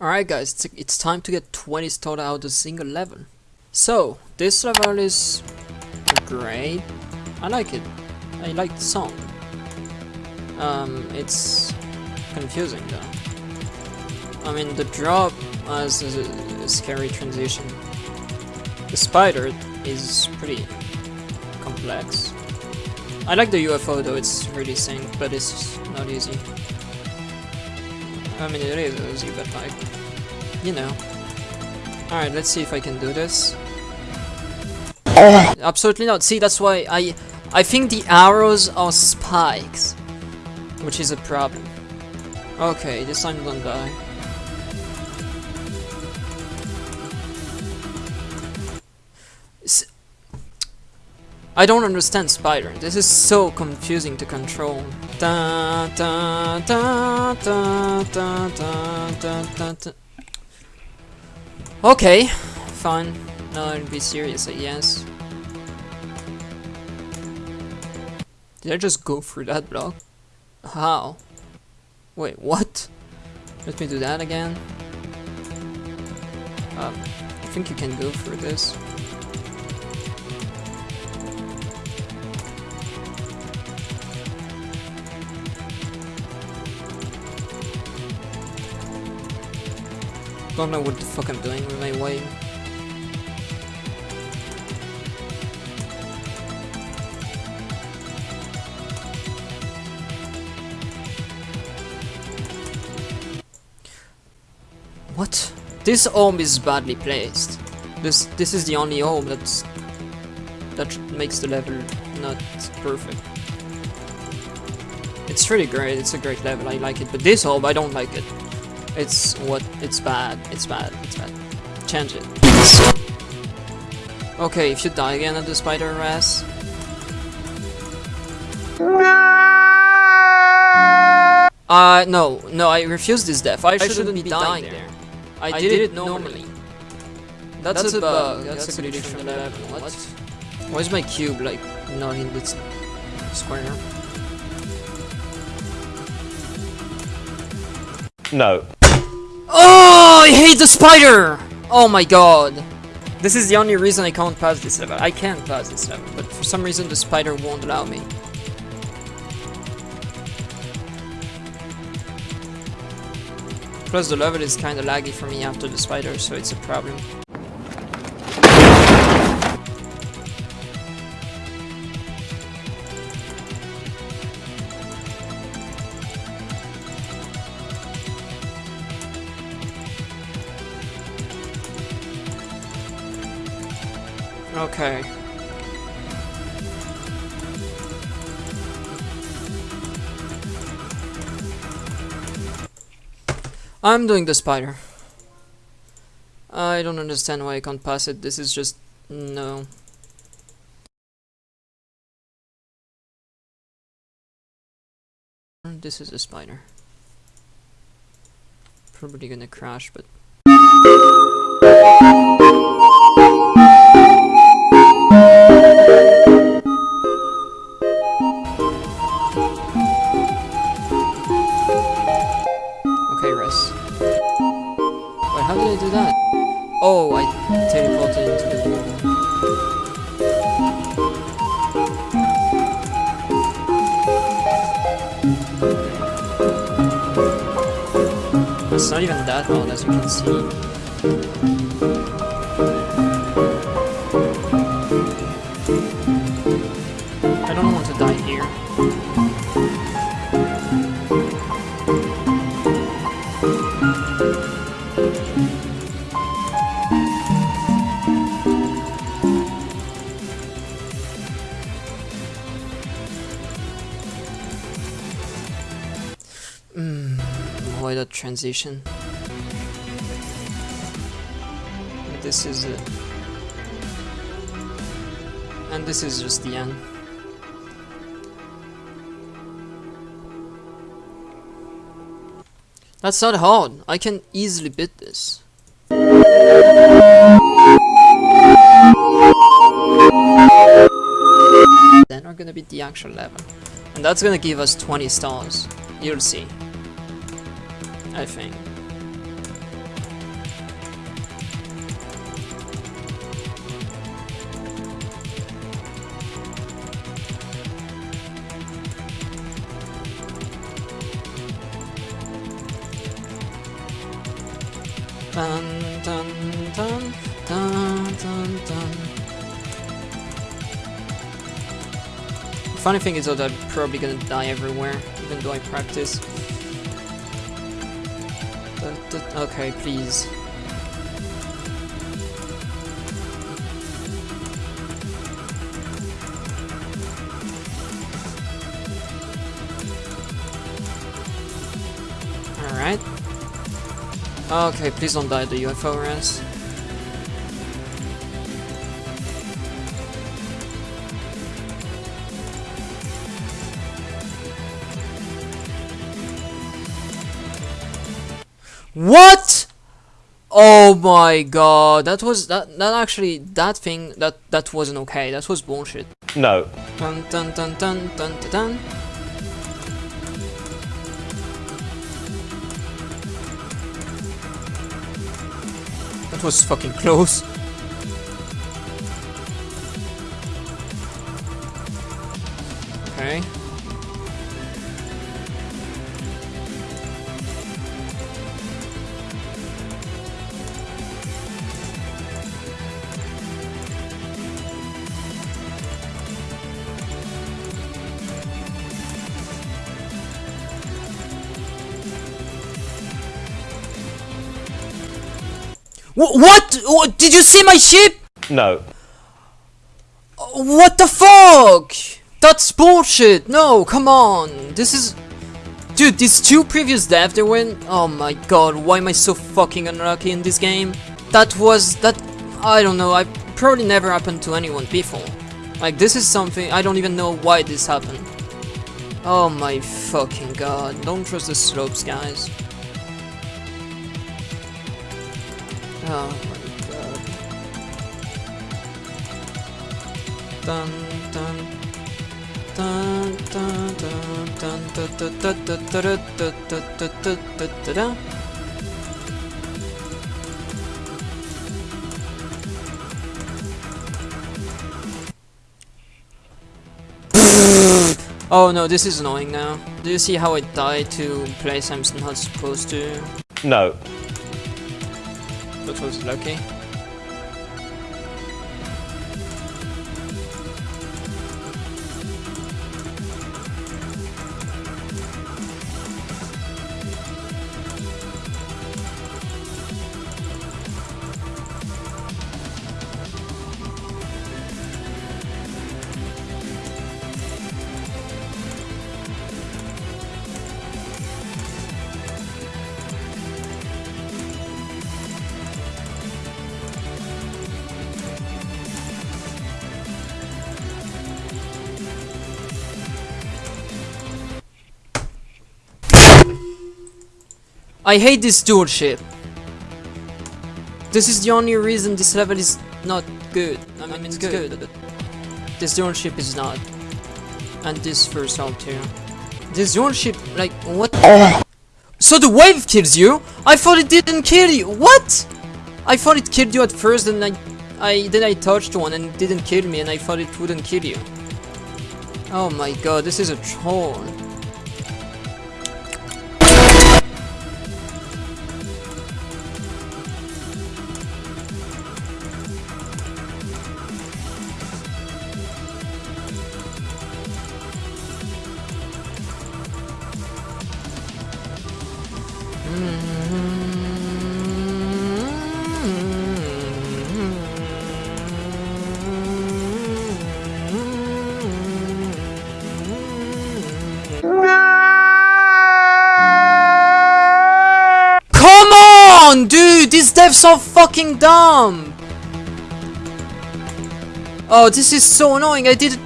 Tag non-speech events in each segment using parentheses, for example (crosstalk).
Alright guys, it's, time to get 20 stars out of single level. So, this level is great. I like it. I like the song. Um, it's confusing though. I mean, the drop has a, a scary transition. The spider is pretty complex. I like the UFO though, it's really synced, but it's not easy. I mean, it is easy, but like, you know. Alright, let's see if I can do this. Uh. Absolutely not. See, that's why I I think the arrows are spikes, which is a problem. Okay, this time don't die. I don't understand Spider. This is so confusing to control. Okay, fine. Now I'll be serious, I guess. Did I just go through that block? How? Wait, what? Let me do that again. Uh, I think you can go through this. I don't know what the fuck I'm doing with my wave. What? This orb is badly placed. This this is the only orb that's that makes the level not perfect. It's really great, it's a great level, I like it, but this orb, I don't like it. It's what, it's bad, it's bad, it's bad. Change it. Okay, if you die again at the spider ras. Uh, no, no, I refuse this death. I, shouldn't, shouldn't be dying, there. I, I did, it normally. That's, That's a bug. That's, That's a glitch from the level. What? Why is my cube like not in this square? No. Oh, I hate the spider! Oh my god. This is the only reason I can't pass this level. I can pass this level, but for some reason the spider won't allow me. Plus the level is kinda laggy for me after the spider, so it's a problem. Okay. I'm doing the spider. I don't understand why I can't pass it. This is just... no. This is a spider. Probably gonna crash, but... It's not even that hard as you can see. That transition. This is it. And this is just the end. That's not hard. I can easily beat this. Then we're gonna beat the actual level. And that's gonna give us 20 stars. You'll see. I think. Dun, dun, dun, dun, dun, dun. Funny thing is though that I'm probably gonna die everywhere, even though I practice. Okay, please. Alright. Okay, please don't die the UFO res. What? Oh my god, that was that that actually that thing that that wasn't okay. That was bullshit. No. Dun dun dun dun dun dun. dun. That was fucking close. Okay. What? What? Did you see my ship? No. Uh, what the fuck? That's bullshit. No, come on. This is... Dude, these two previous deaths they went... Oh my god, why am I so fucking unlucky in this game? That was... That... I don't know, I probably never happened to anyone before. Like, this is something... I don't even know why this happened. Oh my fucking god. Don't trust the slopes, guys. Oh my god. Dun dun dun dun dun dun dun dun dun dun dun dun dun. Oh no, this is annoying now. Do you see how I died to place I'm not supposed to? No which was Loki. I hate this dual ship. This is the only reason this level is not good. I mean, it's good, but this dual ship is not. And this first all too. This dual ship, like, what? So the wave kills you? I thought it didn't kill you. What? I thought it killed you at first, and I, I then I touched one and it didn't kill me, and I thought it wouldn't kill you. Oh my god, this is a troll. Dude! These devs are fucking dumb! Oh, this is so annoying. I did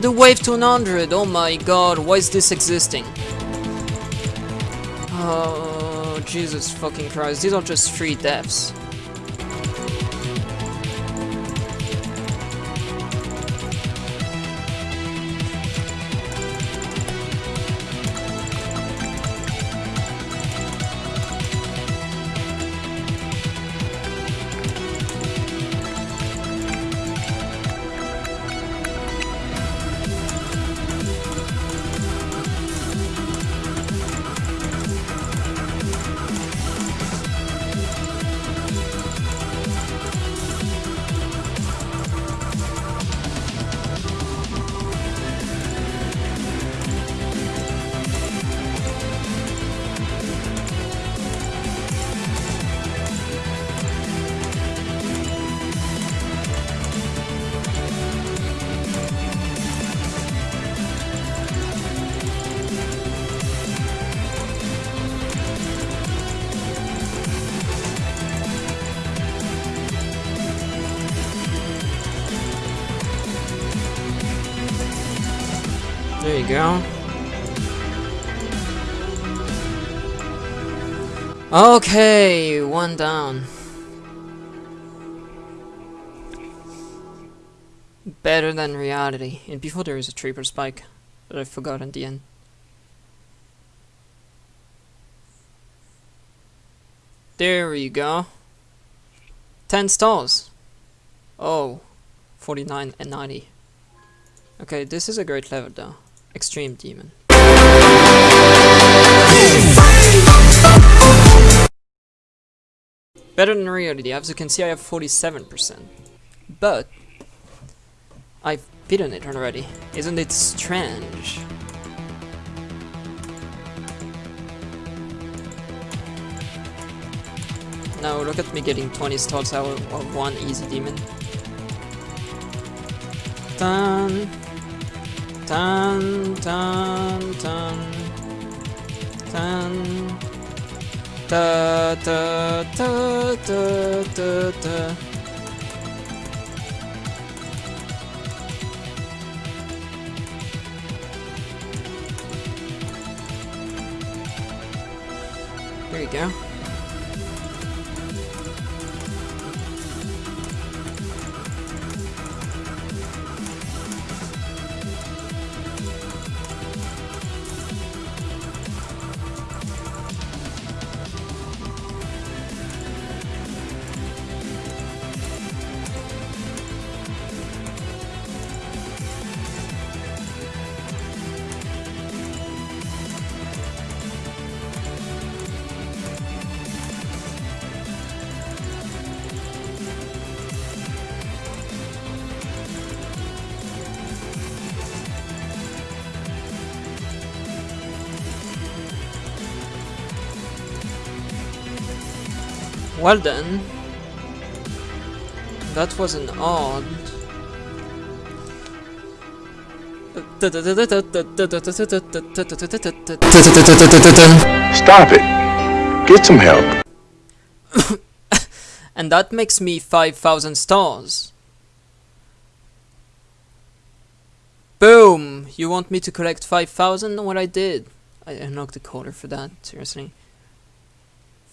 the wave to 100. Oh my god, why is this existing? Oh, Jesus fucking Christ. These are just three deaths. There you go. Okay, one down. Better than reality. And before there is a triple spike that I forgot in the end. There we go. 10 stars. Oh, 49 and 90. Okay, this is a great level though. Extreme Demon. Better than reality, as you can see I have 47%. But, I've beaten it already. Isn't it strange? Now look at me getting 20 stars out of one easy demon. Dun, dun, dun, dun, dun. Da da da da da da. There you go. Well then, that was an odd. Stop it. Get some help. (laughs) and that makes me 5000 stars. Boom! You want me to collect 5000? What I did. I unlocked the color for that, seriously.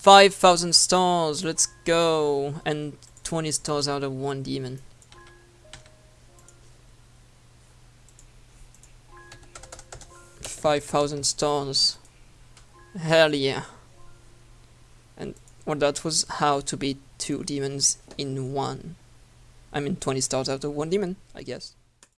5000 stars, let's go! And 20 stars out of one demon. Five thousand stars. Hell yeah. And well that was how to beat two demons in one. I mean 20 stars out of one demon, I guess.